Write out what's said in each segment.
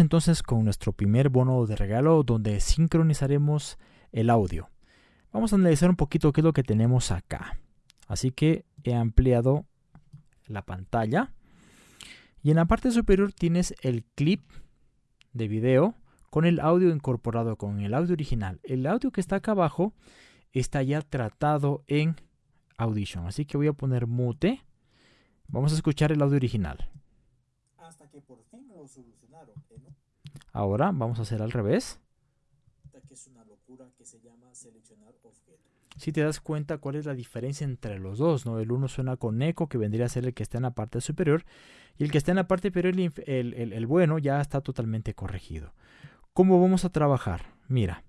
entonces con nuestro primer bono de regalo donde sincronizaremos el audio. Vamos a analizar un poquito qué es lo que tenemos acá. Así que he ampliado la pantalla y en la parte superior tienes el clip de video con el audio incorporado con el audio original. El audio que está acá abajo está ya tratado en Audition. Así que voy a poner mute. Vamos a escuchar el audio original. Hasta que por fin lo solucionaron. Ahora vamos a hacer al revés. Si te das cuenta cuál es la diferencia entre los dos, ¿no? El uno suena con eco, que vendría a ser el que está en la parte superior, y el que está en la parte inferior, el, bueno, ya está totalmente corregido. ¿Cómo vamos a trabajar? Mira,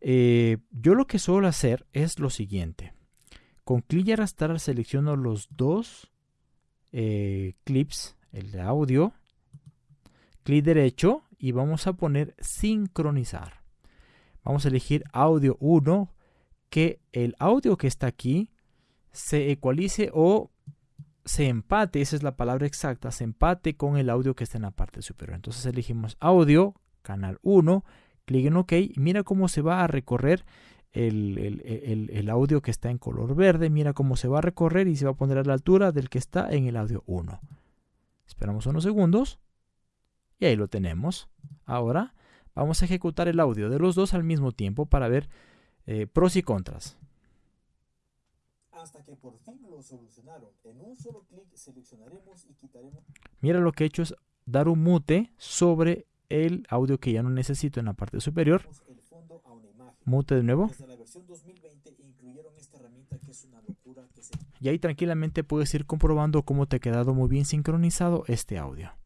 eh, yo lo que suelo hacer es lo siguiente. Con clic y arrastrar selecciono los dos eh, clips, el de audio, clic derecho y vamos a poner sincronizar. Vamos a elegir audio 1, que el audio que está aquí se ecualice o se empate, esa es la palabra exacta, se empate con el audio que está en la parte superior. Entonces elegimos audio, canal 1, clic en OK y mira cómo se va a recorrer el, audio que está en color verde. Mira cómo se va a recorrer y se va a poner a la altura del que está en el audio 1. Esperamos unos segundos y ahí lo tenemos. Ahora vamos a ejecutar el audio de los dos al mismo tiempo para ver eh, pros y contras. Hasta que por fin lo solucionaron. En un solo clic seleccionaremos y quitaremos. Mira lo que he hecho es dar un mute sobre el audio que ya no necesito en la parte superior. Mute de nuevo. Y ahí tranquilamente puedes ir comprobando cómo te ha quedado muy bien sincronizado este audio.